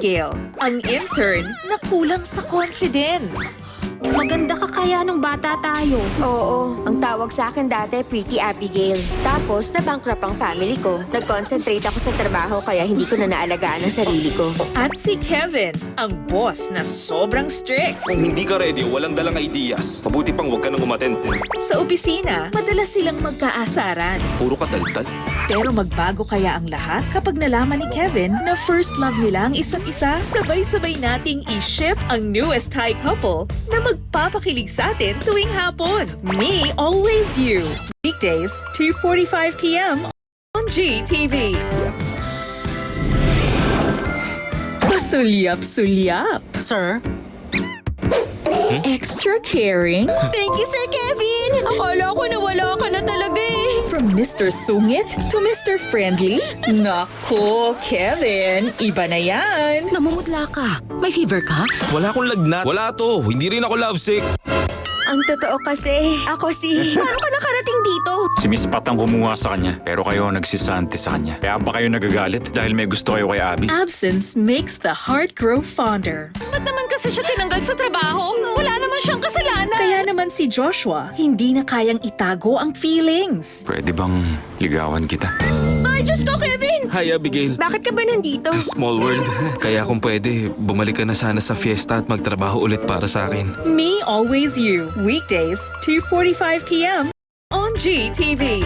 Abigail, ang intern na kulang sa confidence. Maganda ka kaya nung bata tayo. Oo, ang tawag sa akin dati, Pretty Abigail. Tapos, na-bankrupt ang family ko. Nag-concentrate ako sa trabaho kaya hindi ko na naalagaan ang sarili ko. At si Kevin, ang boss na sobrang strict. Kung hindi ka ready, walang dalang ideas. Mabuti pang huwag ka nang umattend. Sa opisina, madalas silang magkaasaran. Puro kataltal. Pero magbago kaya ang lahat kapag nalaman ni Kevin na first love nila ang isa't isa? Sabay-sabay nating i-ship ang newest Thai couple na magpapakilig sa atin tuwing hapon. Me, Always You. Weekdays, 2.45pm on GTV. Pasulyap-sulyap. Sir? Extra caring Thank you, Sir Kevin! Akala ko nawala ka na talaga Mr. Sungit to Mr. Friendly. Nako, Kevin, iba na yan. Namumutla ka. May fever ka? Wala akong lagnat. Wala to. Hindi rin ako lovesick. Ang totoo kasi, ako si... Paano ka nakarating dito? Si Miss Pat ang kumuha sa kanya, pero kayo ang nagsisanti sa kanya. Kaya ba kayo nagagalit dahil may gusto kayo kay Abby? Absence makes the heart grow fonder. Ba't naman kasi siya tinanggal sa trabaho? Si Joshua, hindi na kayang itago ang feelings. Pwede bang ligawan kita? Ay, Diyos ko, Kevin! Hi, Abigail. Bakit ka ba nandito? Small world. Kaya kung pwede, bumalik ka na sana sa fiesta at magtrabaho ulit para sa akin. Me Always You, weekdays, 2.45pm on GTV.